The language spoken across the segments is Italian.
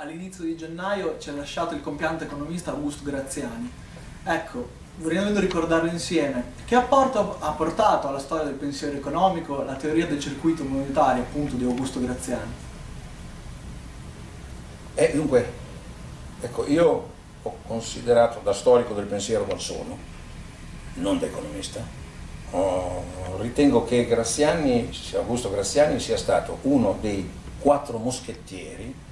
all'inizio di gennaio ci ha lasciato il compianto economista Augusto Graziani. Ecco, vorremmo ricordarlo insieme. Che apporto ha portato alla storia del pensiero economico la teoria del circuito monetario, appunto, di Augusto Graziani? Eh, dunque, ecco, io ho considerato da storico del pensiero qual sono, non da economista, oh, ritengo che Graziani, Augusto Graziani sia stato uno dei quattro moschettieri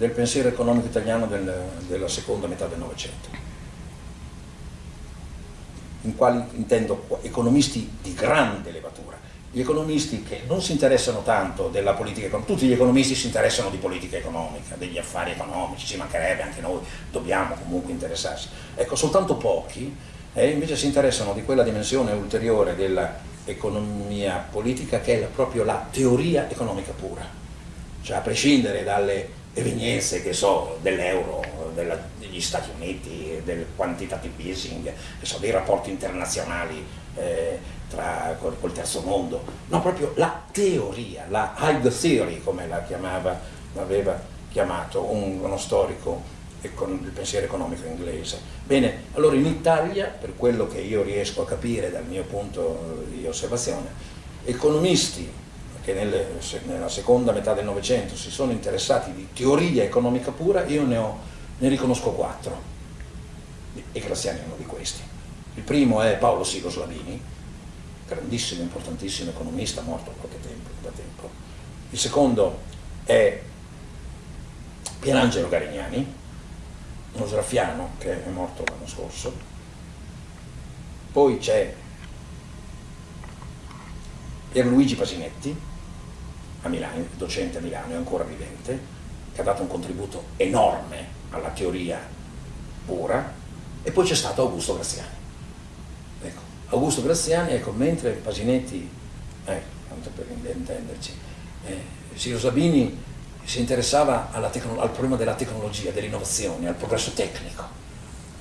del pensiero economico italiano del, della seconda metà del Novecento. In quali intendo economisti di grande levatura, gli economisti che non si interessano tanto della politica economica, tutti gli economisti si interessano di politica economica, degli affari economici, ci mancherebbe, anche noi dobbiamo comunque interessarsi. Ecco, soltanto pochi eh, invece si interessano di quella dimensione ulteriore dell'economia politica che è proprio la teoria economica pura, cioè a prescindere dalle evenienze che so, dell'euro, degli Stati Uniti, del quantitative easing, so, dei rapporti internazionali eh, tra, col, col, terzo mondo, no, proprio la teoria, la high theory come la chiamava, l'aveva chiamato un, uno storico del pensiero economico inglese. Bene, allora in Italia, per quello che io riesco a capire dal mio punto di osservazione, economisti che nelle, nella seconda metà del Novecento si sono interessati di teoria economica pura, io ne, ho, ne riconosco quattro, e Graziani è uno di questi. Il primo è Paolo Sigo Slavini, grandissimo, importantissimo economista, morto tempo, da tempo. Il secondo è Pierangelo Garignani, uno sraffiano che è morto l'anno scorso. Poi c'è Pierluigi Pasinetti, a Milano, docente a Milano, è ancora vivente, che ha dato un contributo enorme alla teoria pura, e poi c'è stato Augusto Graziani. Ecco, Augusto Graziani, ecco, mentre Pasinetti, eh, tanto per intenderci, eh, Siro Sabini si interessava al problema della tecnologia, dell'innovazione, al progresso tecnico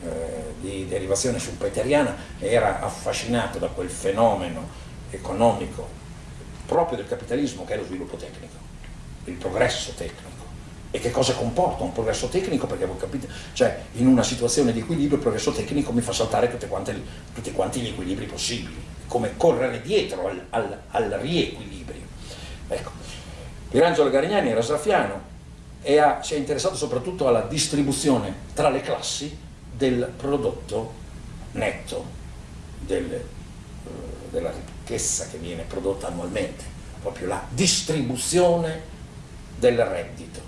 eh, di derivazione schumpeteriana, era affascinato da quel fenomeno economico proprio del capitalismo che è lo sviluppo tecnico, il progresso tecnico. E che cosa comporta un progresso tecnico? Perché voi capite, cioè in una situazione di equilibrio il progresso tecnico mi fa saltare quante, tutti quanti gli equilibri possibili, come correre dietro al, al, al riequilibrio. Ecco. Pirangelo Garignani era sraffiano e ha, si è interessato soprattutto alla distribuzione tra le classi del prodotto netto del, eh, della ricchezza ricchezza che viene prodotta annualmente, proprio la distribuzione del reddito.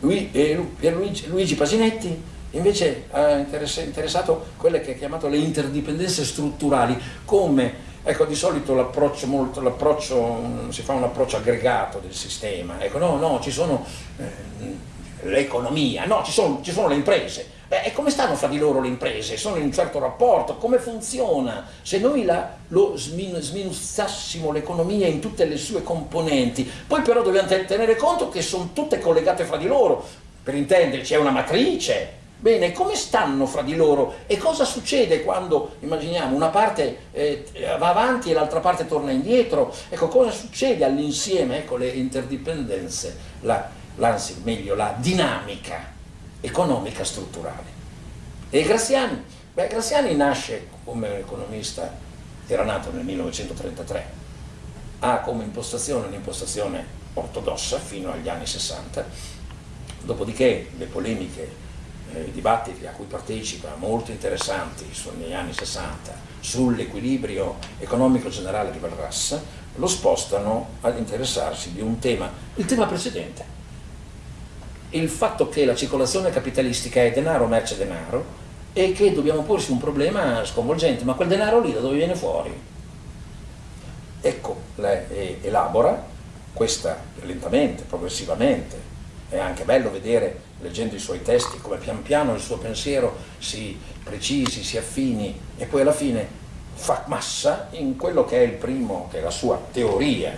Lui, eh, Luigi, Luigi Pasinetti invece ha interessato quelle che ha chiamato le interdipendenze strutturali, come Ecco, di solito l'approccio, mm, si fa un approccio aggregato del sistema, ecco, no, no, ci sono eh, l'economia, no, ci sono, ci sono le imprese, Beh, e come stanno fra di loro le imprese? Sono in un certo rapporto? Come funziona? Se noi la, lo sminuzzassimo l'economia in tutte le sue componenti, poi però dobbiamo tenere conto che sono tutte collegate fra di loro, per intenderci è una matrice, Bene, come stanno fra di loro e cosa succede quando, immaginiamo, una parte eh, va avanti e l'altra parte torna indietro? Ecco, cosa succede all'insieme? Ecco, le interdipendenze, la, l'anzi, meglio, la dinamica economica strutturale. E Graziani? Beh, Graziani nasce come economista, era nato nel 1933, ha come impostazione un'impostazione ortodossa fino agli anni 60, dopodiché le polemiche, eh, i dibattiti a cui partecipa, molto interessanti negli anni 60, sull'equilibrio economico generale di Valras, lo spostano ad interessarsi di un tema, il tema precedente, il fatto che la circolazione capitalistica è denaro, merce, denaro e che dobbiamo porsi un problema sconvolgente, ma quel denaro lì da dove viene fuori? Ecco, lei elabora questa lentamente, progressivamente, è anche bello vedere, leggendo i suoi testi, come pian piano il suo pensiero si precisi, si affini e poi alla fine fa massa in quello che è il primo, che è la sua teoria,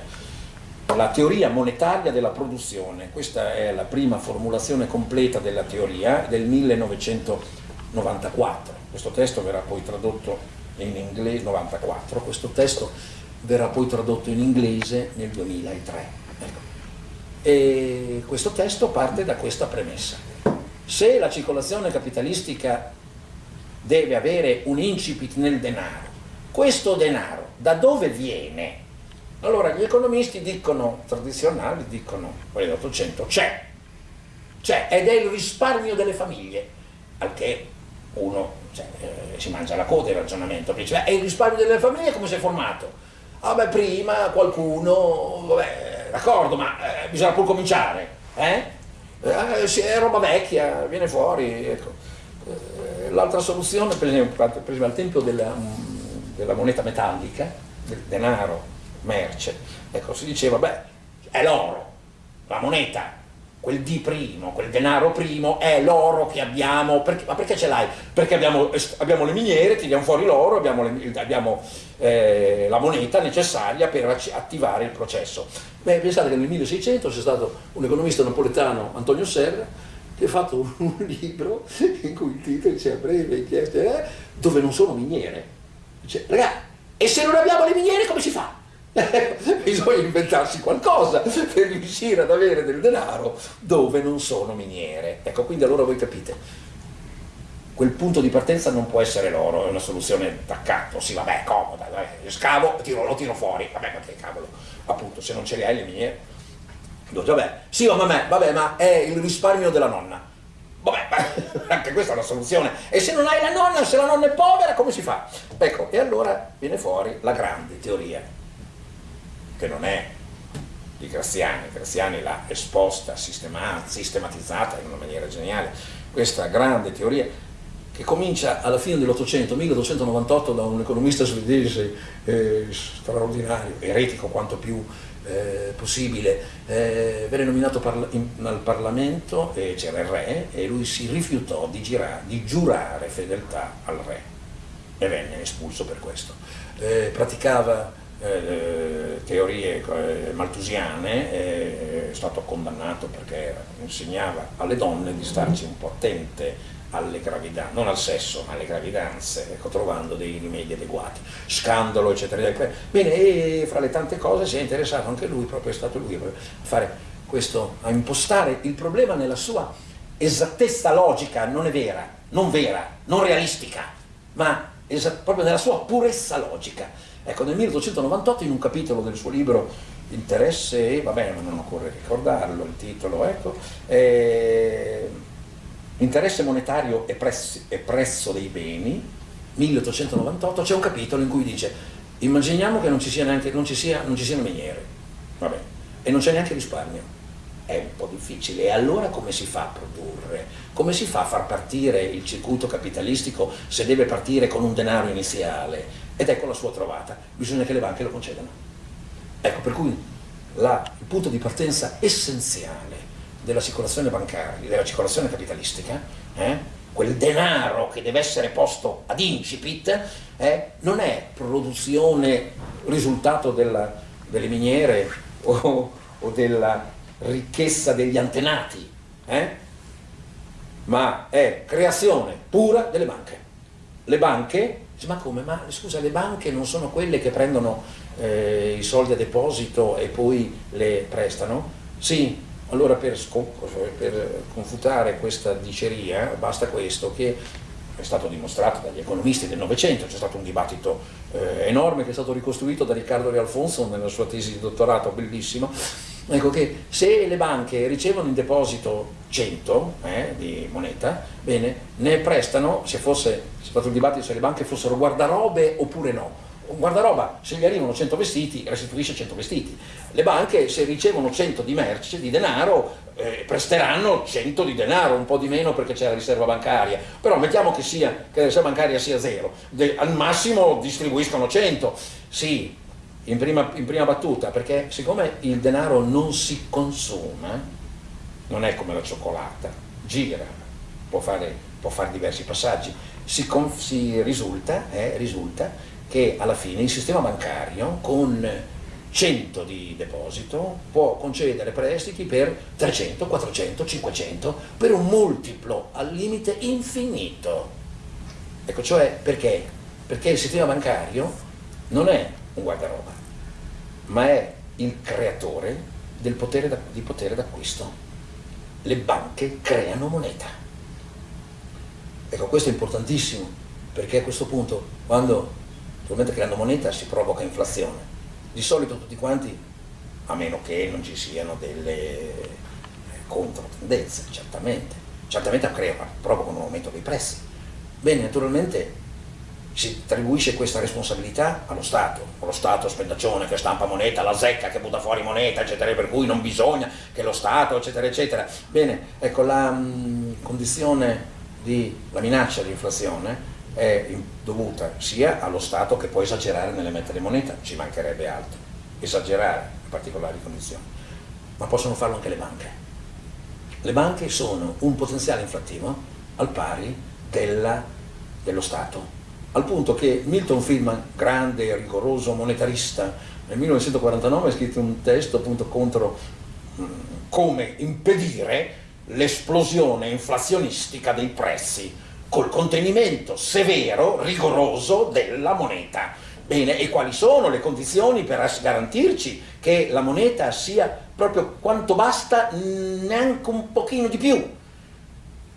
la teoria monetaria della produzione, questa è la prima formulazione completa della teoria del 1994, questo testo verrà poi tradotto in inglese, 94, questo testo verrà poi tradotto in inglese nel 2003. Ecco. E questo testo parte da questa premessa. Se la circolazione capitalistica deve avere un incipit nel denaro, questo denaro da dove viene? Allora gli economisti dicono, tradizionali, dicono, quelli dell'Ottocento, c'è, c'è ed è il risparmio delle famiglie, al che uno cioè, eh, si mangia la coda il ragionamento, dice, è il risparmio delle famiglie come si è formato? Ah beh, prima qualcuno, vabbè, d'accordo, ma eh, bisogna pur cominciare, eh? eh è roba vecchia, viene fuori, ecco. Eh, l'altra soluzione, per esempio, per esempio al tempo della, della moneta metallica, del denaro, merce, ecco, si diceva, beh, è l'oro, la moneta, quel D primo, quel denaro primo è l'oro che abbiamo, perché, ma perché ce l'hai? Perché abbiamo, abbiamo, le miniere, tiriamo fuori l'oro, abbiamo, le, abbiamo eh, la moneta necessaria per attivare il processo. Beh, pensate che nel 1600 c'è stato un economista napoletano, Antonio Serra, che ha fatto un libro in cui il titolo dice a breve dove non sono miniere. Dice, ragazzi, e se non abbiamo le miniere come si fa? Bisogna inventarsi qualcosa per riuscire ad avere del denaro dove non sono miniere. Ecco, quindi allora voi capite, quel punto di partenza non può essere l'oro, è una soluzione d'accatto, sì vabbè, comoda, vabbè, scavo, tiro, lo tiro fuori, vabbè, ma che cavolo, appunto, se non ce le hai le miniere, vabbè, sì, ma vabbè, vabbè, ma è il risparmio della nonna. Vabbè, anche questa è una soluzione. E se non hai la nonna, se la nonna è povera, come si fa? Ecco, e allora viene fuori la grande teoria che non è di Graziani, Graziani l'ha esposta, sistematizzata in una maniera geniale, questa grande teoria che comincia alla fine dell'Ottocento, 1298, da un economista svedese eh, straordinario, eretico quanto più eh, possibile, eh, venne nominato parla in, al Parlamento e c'era il re e lui si rifiutò di, girare, di, giurare fedeltà al re e venne espulso per questo. Eh, praticava eh, teorie eh, maltusiane, eh, è stato condannato perché insegnava alle donne di starci un po' attente alle gravidanze, non al sesso, ma alle gravidanze, ecco, trovando dei rimedi adeguati, scandalo, eccetera, eccetera. Bene, e fra le tante cose si è interessato anche lui, proprio è stato lui a fare questo, a impostare il problema nella sua esattezza logica, non è vera, non vera, non realistica, ma proprio nella sua purezza logica. Ecco, nel 1898 in un capitolo del suo libro Interesse, va bene, ma non occorre ricordarlo, il titolo, ecco, eh, Interesse monetario e, e prezzo dei beni, 1898, c'è un capitolo in cui dice immaginiamo che non ci, sia neanche, non ci, sia, non ci siano miniere, vabbè, e non c'è neanche risparmio è un po' difficile. E allora come si fa a produrre? Come si fa a far partire il circuito capitalistico se deve partire con un denaro iniziale? Ed ecco la sua trovata, bisogna che le banche lo concedano. Ecco, per cui la, il punto di partenza essenziale della circolazione bancaria, della circolazione capitalistica, eh, quel denaro che deve essere posto ad incipit, eh, non è produzione, risultato della, delle miniere o, o della ricchezza degli antenati, eh? ma è creazione pura delle banche. Le banche, ma come? Ma scusa, le banche non sono quelle che prendono eh, i soldi a deposito e poi le prestano? Sì, allora per, per confutare questa diceria basta questo, che è stato dimostrato dagli economisti del Novecento, c'è stato un dibattito eh, enorme che è stato ricostruito da Riccardo Rialfonso nella sua tesi di dottorato, bellissimo, ecco che se le banche ricevono in deposito 100 eh, di moneta, bene, ne prestano, se fosse, stato il dibattito se le banche fossero guardarobe oppure no, guardaroba, se gli arrivano 100 vestiti, restituisce 100 vestiti. Le banche, se ricevono 100 di merce, di denaro, eh, presteranno 100 di denaro, un po' di meno perché c'è la riserva bancaria. Però mettiamo che, sia, che la riserva bancaria sia zero, De, al massimo distribuiscono 100. Sì, in prima, in prima battuta, perché siccome il denaro non si consuma, non è come la cioccolata, gira, può fare, può fare diversi passaggi, si, si risulta, eh, risulta che alla fine il sistema bancario con 100 di deposito può concedere prestiti per 300, 400, 500 per un multiplo al limite infinito. Ecco, cioè perché? Perché il sistema bancario non è un guardaroba, ma è il creatore del potere di potere d'acquisto. Le banche creano moneta. Ecco, questo è importantissimo, perché a questo punto, quando naturalmente creando moneta si provoca inflazione, di solito tutti quanti, a meno che non ci siano delle controtendenze, certamente, certamente provocano un aumento dei prezzi. Bene, naturalmente si attribuisce questa responsabilità allo Stato, lo Stato spendaccione che stampa moneta, la zecca che butta fuori moneta, eccetera, per cui non bisogna che lo Stato, eccetera, eccetera. Bene, ecco, la mh, condizione di, la minaccia di inflazione è dovuta sia allo Stato che può esagerare nell'emettere moneta, ci mancherebbe altro, esagerare in particolari condizioni, ma possono farlo anche le banche. Le banche sono un potenziale inflattivo al pari della, dello Stato, al punto che Milton Friedman, grande e rigoroso monetarista, nel 1949 ha scritto un testo appunto contro mh, come impedire l'esplosione inflazionistica dei prezzi col contenimento severo, rigoroso della moneta. Bene, e quali sono le condizioni per garantirci che la moneta sia proprio quanto basta, neanche un pochino di più?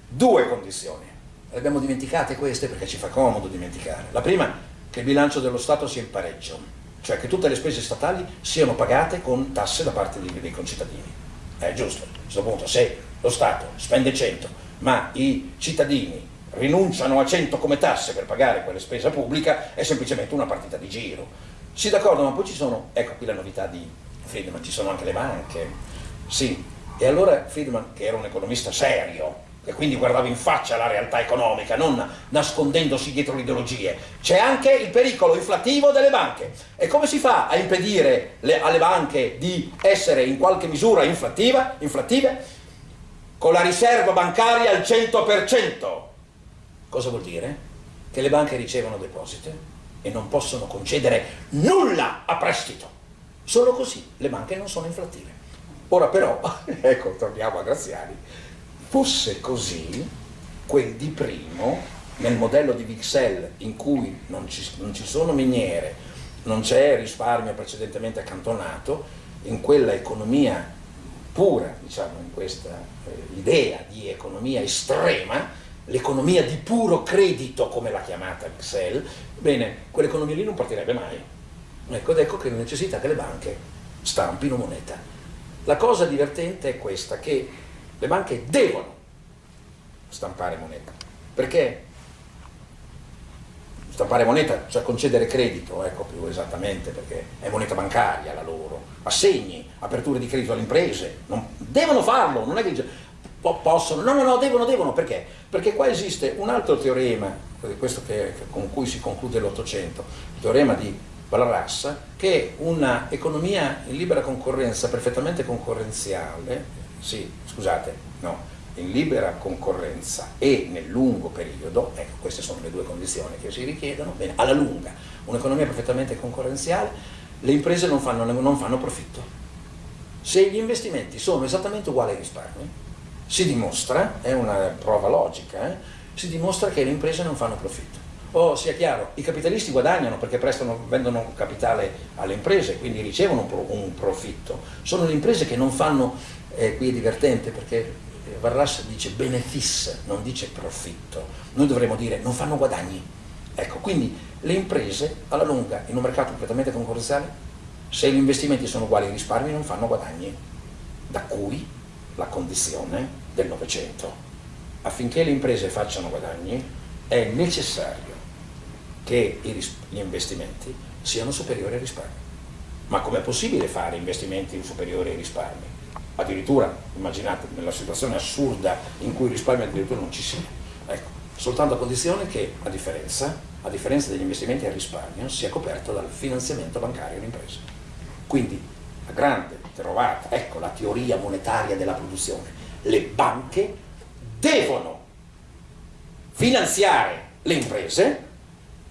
Due condizioni le abbiamo dimenticate queste perché ci fa comodo dimenticare. La prima, che il bilancio dello Stato sia in pareggio, cioè che tutte le spese statali siano pagate con tasse da parte dei, dei concittadini. È giusto, a questo punto se lo Stato spende 100, ma i cittadini rinunciano a 100 come tasse per pagare quelle spese pubblica, è semplicemente una partita di giro. Sì, d'accordo, ma poi ci sono, ecco qui la novità di Friedman, ci sono anche le banche. Sì, e allora Friedman, che era un economista serio, e quindi guardava in faccia la realtà economica, non nascondendosi dietro le ideologie. C'è anche il pericolo inflattivo delle banche. E come si fa a impedire le, alle banche di essere in qualche misura inflattive? Con la riserva bancaria al 100%. Cosa vuol dire? Che le banche ricevono depositi e non possono concedere nulla a prestito. Solo così le banche non sono inflattive. Ora però, ecco, torniamo a Graziani, fosse così, quel di primo, nel modello di Vixel in cui non ci, non ci sono miniere, non c'è risparmio precedentemente accantonato, in quella economia pura, diciamo, in questa eh, idea di economia estrema, l'economia di puro credito, come l'ha chiamata Vixel, bene, quell'economia lì non partirebbe mai. Ecco, ed ecco che necessita che le banche stampino moneta. La cosa divertente è questa, che le banche devono stampare moneta. Perché? Stampare moneta, cioè concedere credito, ecco più esattamente, perché è moneta bancaria la loro, assegni, aperture di credito alle imprese, non, devono farlo, non è che possono, no, no, no, devono, devono, perché? Perché qua esiste un altro teorema, questo che, con cui si conclude l'Ottocento, il teorema di Valras, che è un'economia in libera concorrenza, perfettamente concorrenziale, sì, scusate, no, in libera concorrenza e nel lungo periodo, ecco queste sono le due condizioni che si richiedono, bene, alla lunga, un'economia perfettamente concorrenziale, le imprese non fanno, non fanno profitto. Se gli investimenti sono esattamente uguali ai risparmi, si dimostra, è una prova logica, eh, si dimostra che le imprese non fanno profitto. O sia chiaro, i capitalisti guadagnano perché prestano, vendono capitale alle imprese, quindi ricevono un profitto. Sono le imprese che non fanno eh, qui è divertente perché eh, Varras dice benefice, non dice profitto. Noi dovremmo dire non fanno guadagni. Ecco, quindi le imprese alla lunga in un mercato completamente concorrenziale, se gli investimenti sono uguali ai risparmi non fanno guadagni. Da cui la condizione del Novecento. Affinché le imprese facciano guadagni è necessario che gli investimenti siano superiori ai risparmi. Ma com'è possibile fare investimenti superiori ai risparmi? Addirittura immaginate nella situazione assurda in cui il risparmio addirittura non ci sia. Ecco, soltanto a condizione che a differenza, a differenza degli investimenti al risparmio sia coperto dal finanziamento bancario all'impresa. Quindi la grande trovata, ecco la teoria monetaria della produzione, le banche devono finanziare le imprese,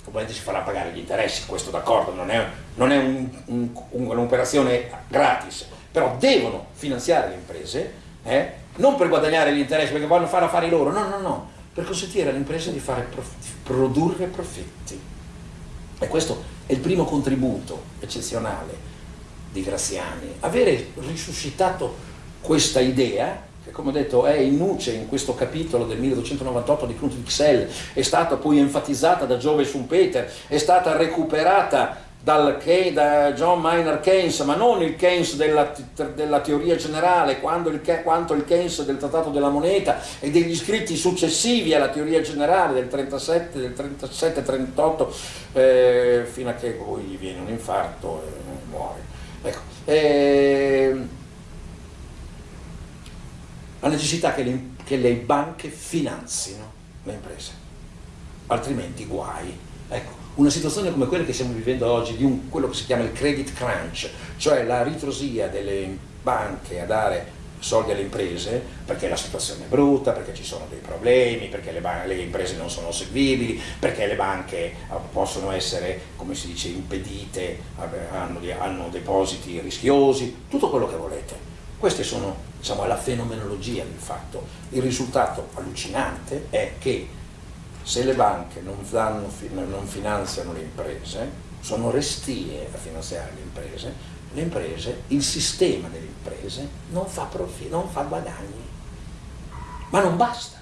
ovviamente si farà pagare gli interessi, questo d'accordo, non è, non è un'operazione un, un, gratis, però devono finanziare le imprese, eh, non per guadagnare gli interessi, perché vogliono fare affari loro, no, no, no, per consentire alle imprese di, prof, di produrre profitti. E questo è il primo contributo eccezionale di Graziani, avere risuscitato questa idea che come ho detto è in nuce in questo capitolo del 1298 di Knut Wicksell, è stata poi enfatizzata da Giove Schumpeter, è stata recuperata dal, da John Maynard Keynes, ma non il Keynes della, della teoria generale, il, quanto il Keynes del Trattato della Moneta e degli scritti successivi alla teoria generale del 37, del 37-38, eh, fino a che poi gli viene un infarto e muore. Ecco. Eh, la necessità che le, che le banche finanzino le imprese, altrimenti guai. Ecco, una situazione come quella che stiamo vivendo oggi, di un, quello che si chiama il credit crunch, cioè la ritrosia delle banche a dare soldi alle imprese perché la situazione è brutta, perché ci sono dei problemi, perché le, le, imprese non sono seguibili, perché le banche ah, possono essere, come si dice, impedite, hanno, hanno depositi rischiosi, tutto quello che volete. Queste sono diciamo, la fenomenologia del fatto. Il risultato allucinante è che se le banche non, danno, non finanziano le imprese, sono restie a finanziare le imprese, le imprese, il sistema delle imprese non fa, profi, non fa guadagni. Ma non basta,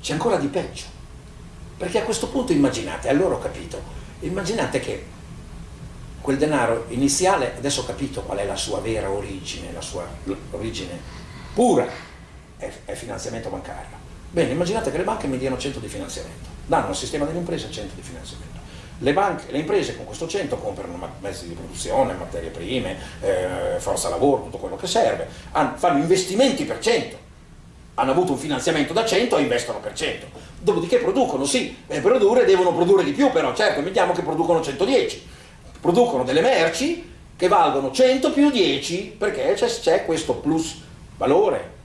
c'è ancora di peggio. Perché a questo punto immaginate, allora ho capito, immaginate che quel denaro iniziale, adesso ho capito qual è la sua vera origine, la sua origine pura, è, è finanziamento bancario. Bene, immaginate che le banche mi diano 100 di finanziamento, danno al sistema delle imprese 100 di finanziamento. Le, banche, le imprese con questo 100 comprano mezzi di produzione, materie prime, eh, forza lavoro, tutto quello che serve, fanno investimenti per 100, hanno avuto un finanziamento da 100 e investono per 100. Dopodiché producono, sì, per produrre devono produrre di più, però certo, mettiamo che producono 110 producono delle merci che valgono 100 più 10 perché c'è questo plus valore.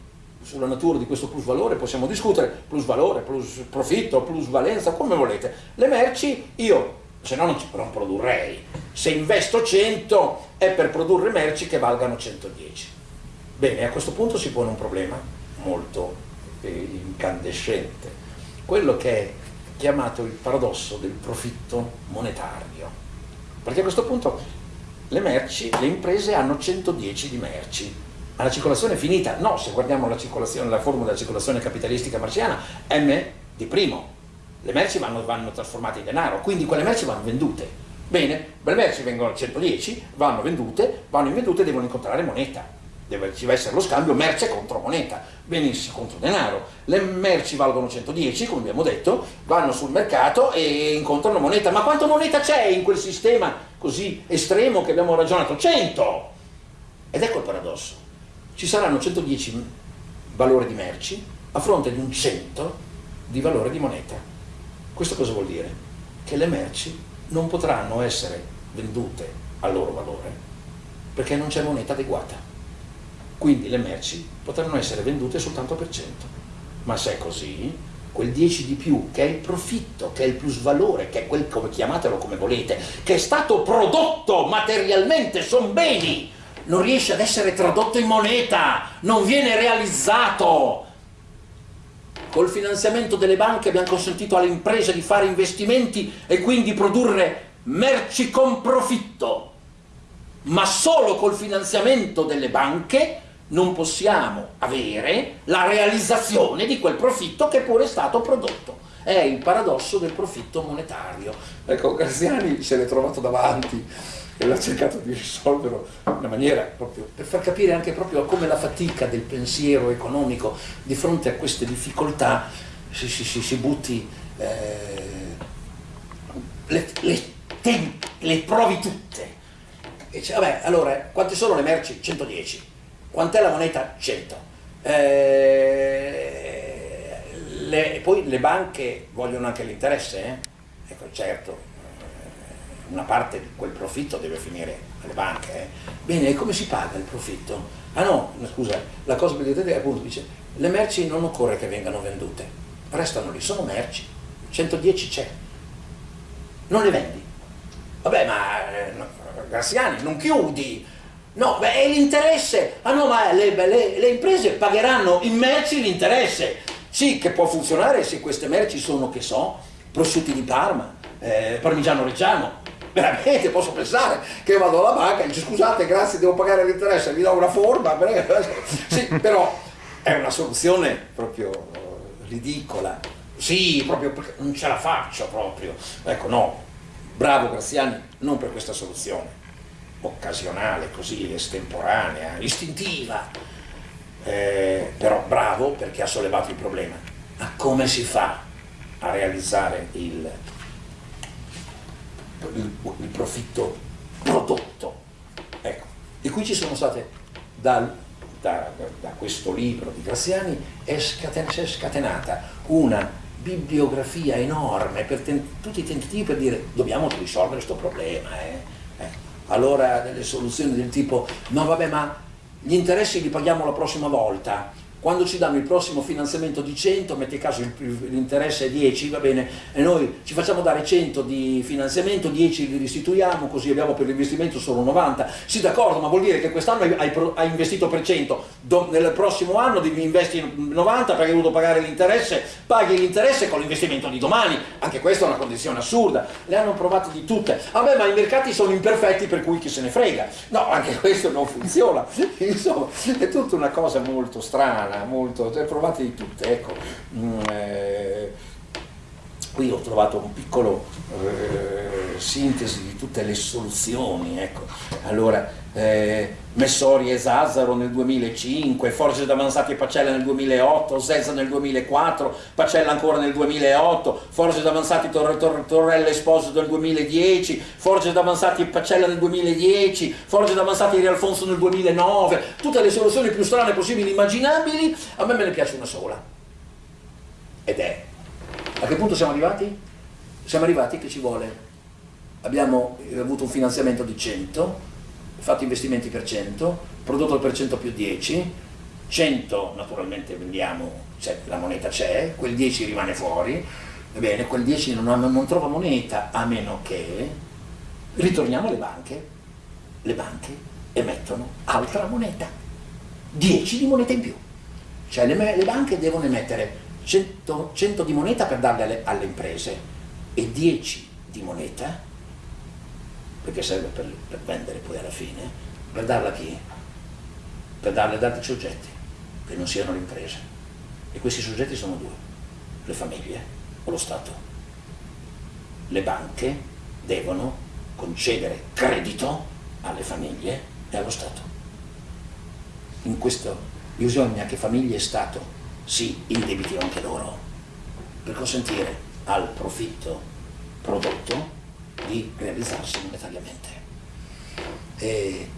Sulla natura di questo plus valore possiamo discutere, plus valore, plus profitto, plus valenza, come volete. Le merci io, se no non, ci, non produrrei. Se investo 100 è per produrre merci che valgano 110. Bene, a questo punto si pone un problema molto eh, incandescente, quello che è chiamato il paradosso del profitto monetario perché a questo punto le merci, le imprese hanno 110 di merci, ma la circolazione finita. No, se guardiamo la, la formula della circolazione capitalistica marciana, M di primo, le merci vanno, vanno trasformate in denaro, quindi quelle merci vanno vendute. Bene, le merci vengono a 110, vanno vendute, vanno vendute e devono incontrare moneta deve, ci deve essere lo scambio merce contro moneta, benissimo, contro denaro. Le merci valgono 110, come abbiamo detto, vanno sul mercato e incontrano moneta. Ma quanto moneta c'è in quel sistema così estremo che abbiamo ragionato? 100! Ed ecco il paradosso. Ci saranno 110 valori di merci a fronte di un 100 di valore di moneta. Questo cosa vuol dire? Che le merci non potranno essere vendute al loro valore perché non c'è moneta adeguata quindi le merci potranno essere vendute soltanto per 100. Ma se è così, quel 10 di più, che è il profitto, che è il plusvalore, che è quel, come chiamatelo come volete, che è stato prodotto materialmente, sono beni, non riesce ad essere tradotto in moneta, non viene realizzato. Col finanziamento delle banche abbiamo consentito alle imprese di fare investimenti e quindi produrre merci con profitto, ma solo col finanziamento delle banche non possiamo avere la realizzazione di quel profitto che pure è stato prodotto. È il paradosso del profitto monetario. Ecco, Graziani se l'è trovato davanti e l'ha cercato di risolverlo in una maniera proprio per far capire anche proprio come la fatica del pensiero economico di fronte a queste difficoltà si, si, si, si butti, eh, le, le, le, provi tutte. E dice, vabbè, allora, quante sono le merci? 110 Quant'è la moneta? 100. Eh, le, poi le banche vogliono anche l'interesse, eh? Ecco, certo, una parte di quel profitto deve finire alle banche. Eh? Bene, e come si paga il profitto? Ah no, scusa, la cosa più divertente è appunto dice, le merci non occorre che vengano vendute, restano lì, sono merci, 110 c'è, non le vendi. Vabbè, ma eh, Graziani, non chiudi, No, beh, è l'interesse. Ah no, ma le, le, le imprese pagheranno in merci l'interesse. Sì, che può funzionare se queste merci sono, che so, prosciutti di Parma, eh, parmigiano reggiano, veramente posso pensare che vado alla banca e dico scusate, grazie, devo pagare l'interesse, vi do una forma, sì, però è una soluzione proprio ridicola, sì, proprio perché non ce la faccio proprio, ecco no, bravo Graziani, non per questa soluzione, occasionale, così estemporanea, istintiva, eh, però bravo perché ha sollevato il problema. Ma come si fa a realizzare il, il, il profitto prodotto? Ecco, e qui ci sono state, da, da, da questo libro di Graziani, è scaten è scatenata una bibliografia enorme per tutti i tentativi per dire dobbiamo risolvere questo problema. Eh? Eh. Allora delle soluzioni del tipo no vabbè ma gli interessi li paghiamo la prossima volta, quando ci danno il prossimo finanziamento di 100, metti caso l'interesse è 10, va bene, e noi ci facciamo dare 100 di finanziamento, 10 li restituiamo, così abbiamo per l'investimento solo 90. Sì, d'accordo, ma vuol dire che quest'anno hai, hai, investito per 100, Do, nel prossimo anno devi investire 90 perché hai dovuto pagare l'interesse, paghi l'interesse con l'investimento di domani. Anche questa è una condizione assurda. Le hanno provate di tutte. Vabbè, ma i mercati sono imperfetti per cui chi se ne frega. No, anche questo non funziona. Insomma, è tutta una cosa molto strana molto, le provate di tutte, ecco. Mm, eh, qui ho trovato un piccolo eh, sintesi di tutte le soluzioni, ecco. Allora, eh, Messori e Zazzaro nel 2005, Forge d'Avanzati e Pacella nel 2008, Zezza nel 2004, Pacella ancora nel 2008, Forge d'Avanzati Tor Tor Torrella Esposito nel 2010, Forge d'Avanzati e Pacella nel 2010, Forge d'Avanzati e Rialfonso nel 2009, tutte le soluzioni più strane possibili immaginabili, a me me ne piace una sola, ed è, che punto siamo arrivati? Siamo arrivati che ci vuole, abbiamo avuto un finanziamento di 100, fatto investimenti per 100, prodotto per 100 più 10, 100 naturalmente vendiamo, cioè la moneta c'è, quel 10 rimane fuori, ebbene quel 10 non, non trova moneta a meno che ritorniamo alle banche, le banche emettono altra moneta, 10 di moneta in più, cioè le, le banche devono emettere 100, 100 di moneta per darle alle, alle imprese e 10 di moneta perché serve per, per vendere poi alla fine, per darla a chi? Per darle ad altri soggetti, che non siano le imprese. E questi soggetti sono due, le famiglie o lo Stato. Le banche devono concedere credito alle famiglie e allo Stato. In questo bisogna che famiglie e Stato si indebitino anche loro per consentire al profitto prodotto di realizzarsi monetariamente. E,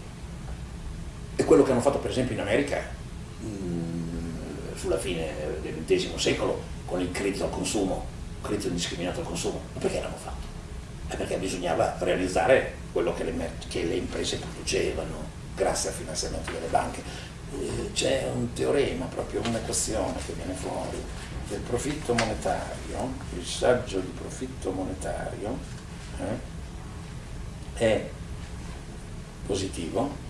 e, quello che hanno fatto per esempio in America mm, sulla fine del XX secolo con il credito al consumo, credito indiscriminato al consumo, ma perché l'hanno fatto? È perché bisognava realizzare quello che le, che le imprese producevano grazie al finanziamento delle banche. Eh, c'è un teorema, proprio un'equazione che viene fuori del profitto monetario, il saggio di profitto monetario, eh, è positivo,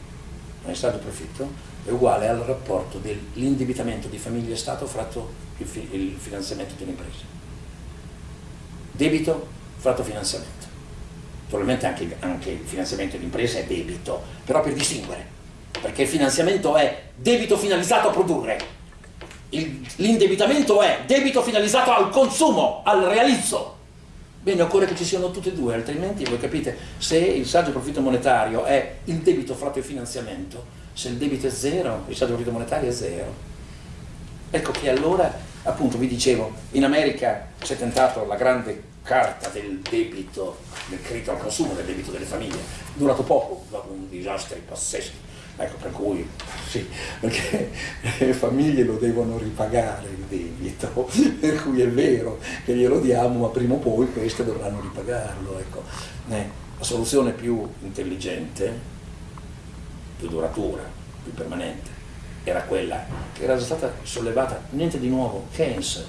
il saldo profitto, è uguale al rapporto dell'indebitamento di famiglia e Stato fratto il, fi il finanziamento delle imprese. Debito fratto finanziamento. Naturalmente anche, anche il finanziamento di imprese è debito, però per distinguere, perché il finanziamento è debito finalizzato a produrre, l'indebitamento è debito finalizzato al consumo, al realizzo. Bene, occorre che ci siano tutte e due, altrimenti voi capite, se il saggio profitto monetario è il debito fratto il finanziamento, se il debito è zero, il saggio profitto monetario è zero. Ecco che allora, appunto, vi dicevo, in America si è tentato la grande carta del debito, del credito al consumo, del debito delle famiglie, durato poco, dopo un disastro pazzesco Ecco, per cui sì, perché le famiglie lo devono ripagare il debito, per cui è vero che glielo diamo, ma prima o poi queste dovranno ripagarlo. Ecco. Eh, la soluzione più intelligente, più duratura, più permanente, era quella che era stata sollevata, niente di nuovo, Keynes,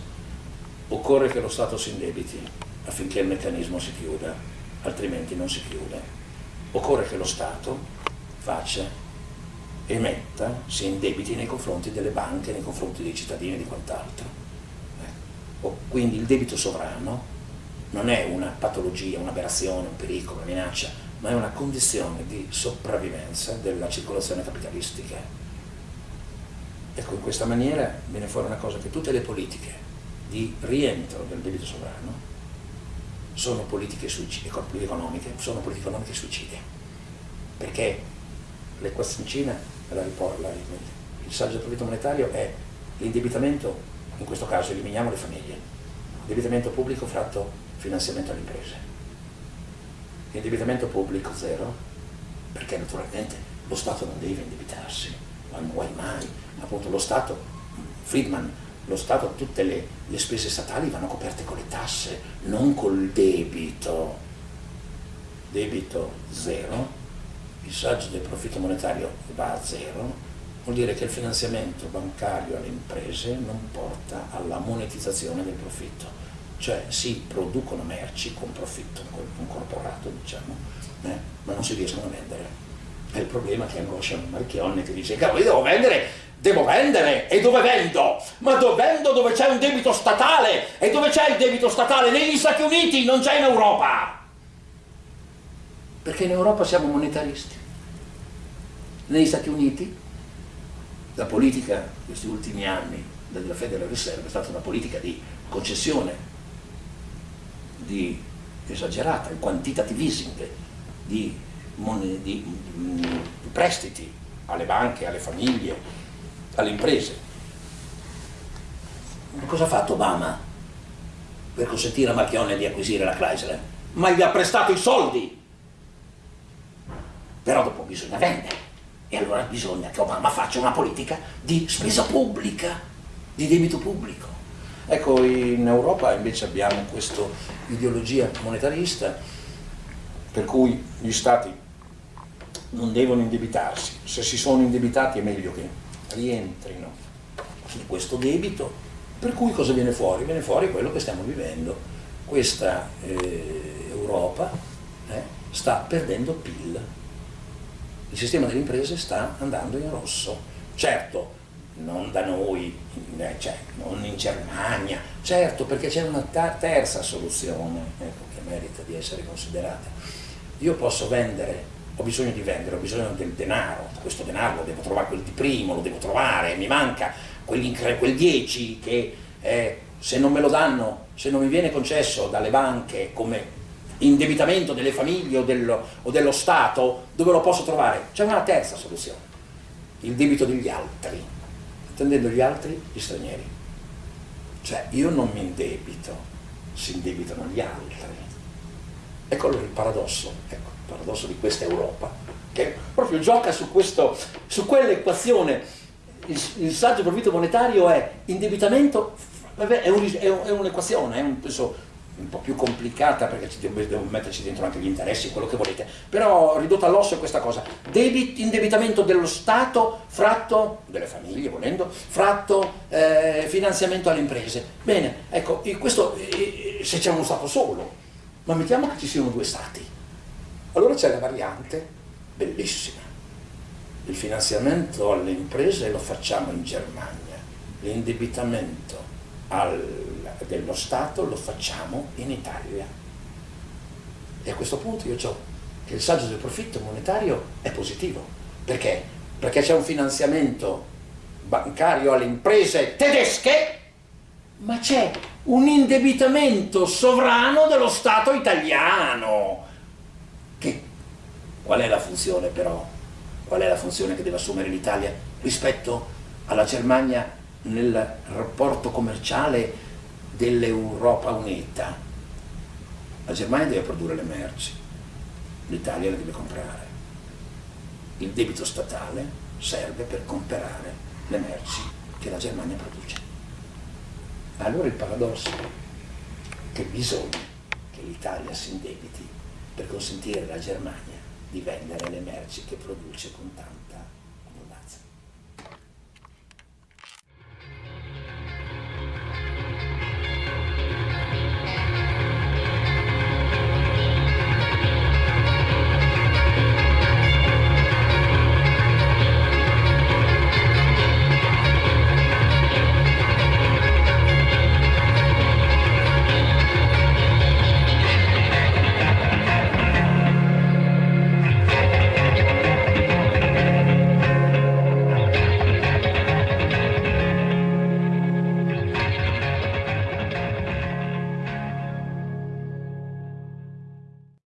occorre che lo Stato si indebiti affinché il meccanismo si chiuda, altrimenti non si chiude. Occorre che lo Stato faccia emetta, si indebiti nei confronti delle banche, nei confronti dei cittadini e di quant'altro. Ecco. Quindi il debito sovrano non è una patologia, un'aberrazione, un pericolo, una minaccia, ma è una condizione di sopravvivenza della circolazione capitalistica. Ecco, in questa maniera viene fuori una cosa che tutte le politiche di rientro del debito sovrano sono politiche economiche, sono politiche economiche suicide, perché l'equazioncina, il saggio del profitto monetario è l'indebitamento, in questo caso eliminiamo le famiglie, indebitamento pubblico fratto finanziamento alle imprese, indebitamento pubblico zero, perché naturalmente lo Stato non deve indebitarsi, ma vuoi mai, appunto lo Stato, Friedman lo Stato, tutte le, le, spese statali vanno coperte con le tasse, non col debito. Debito zero, il saggio del profitto monetario va a zero, vuol dire che il finanziamento bancario alle imprese non porta alla monetizzazione del profitto, cioè si producono merci con profitto incorporato, diciamo, eh, ma non si riescono a vendere. È il problema che angoscia Marchionne che dice, cavolo, io devo vendere devo vendere e dove vendo? Ma dove vendo dove c'è un debito statale e dove c'è il debito statale? Negli Stati Uniti, non c'è in Europa. Perché in Europa siamo monetaristi. Negli Stati Uniti la politica questi ultimi anni della Federal Reserve è stata una politica di concessione, di esagerata, il quantitative easing, di, di, di, mm, di prestiti alle banche, alle famiglie, alle imprese. Ma cosa ha fatto Obama per consentire a Marchionne di acquisire la Chrysler? Ma gli ha prestato i soldi! Bisogna vendere. E allora bisogna che Obama faccia una politica di spesa pubblica, di debito pubblico. Ecco, in Europa invece abbiamo questa ideologia monetarista per cui gli stati non devono indebitarsi. Se si sono indebitati è meglio che rientrino in questo debito, per cui cosa viene fuori? Viene fuori quello che stiamo vivendo. Questa eh, Europa eh, sta perdendo PIL, il sistema delle imprese sta andando in rosso. Certo, non da noi, eh, cioè, non in Germania, certo perché c'è una terza soluzione ecco, che merita di essere considerata. Io posso vendere ho bisogno di vendere, ho bisogno del denaro, questo denaro lo devo trovare, quel di primo lo devo trovare, mi manca quel 10 che eh, se non me lo danno, se non mi viene concesso dalle banche come indebitamento delle famiglie o dello, o dello Stato, dove lo posso trovare? C'è una terza soluzione, il debito degli altri, intendendo gli altri, gli stranieri. Cioè io non mi indebito, si indebitano gli altri. Ecco il paradosso. Ecco paradosso di questa Europa, che proprio gioca su, questo, su quell'equazione. Il, il saggio profitto monetario è indebitamento, è, un'equazione, è un, un po' più complicata perché ci devo, devo, metterci dentro anche gli interessi, quello che volete, però ridotta all'osso è questa cosa, Debit, indebitamento dello Stato fratto, delle famiglie volendo, fratto eh, finanziamento alle imprese. Bene, ecco, questo se c'è uno Stato solo, ma mettiamo che ci siano due Stati, allora c'è la variante bellissima. Il finanziamento alle imprese lo facciamo in Germania, l'indebitamento dello Stato lo facciamo in Italia. E a questo punto io ho che il saggio del profitto monetario è positivo. Perché? Perché c'è un finanziamento bancario alle imprese tedesche, ma c'è un indebitamento sovrano dello Stato italiano che, qual è la funzione però? Qual è la funzione che deve assumere l'Italia rispetto alla Germania nel rapporto commerciale dell'Europa unita? La Germania deve produrre le merci, l'Italia le deve comprare. Il debito statale serve per comprare le merci che la Germania produce. Allora il paradosso è che bisogna che l'Italia si indebiti per consentire alla Germania di vendere le merci che produce con tanta